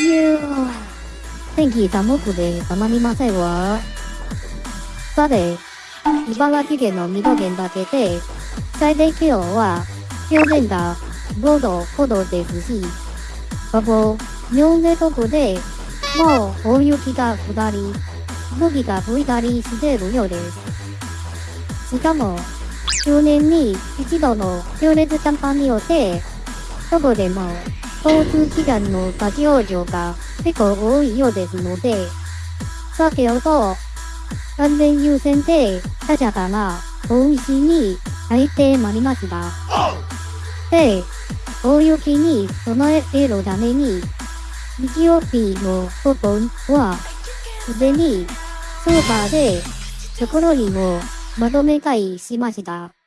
いやー、天気寒くてたまりませんわ。さて、茨城県の水戸県だけで、最低気温は氷点下5度ほどですし、ここ、日本全国でもう大雪が降ったり、吹雪が吹いたりしているようです。しかも、10年に一度の強烈寒波によって、どこでも交通機関の立ち往生が結構多いようですので、先ほど安全優先で他者から大石に入ってまいりました。で、大雪に備えるために、日曜日の部分は、すでにスーパーで袋にもまとめ買いしました。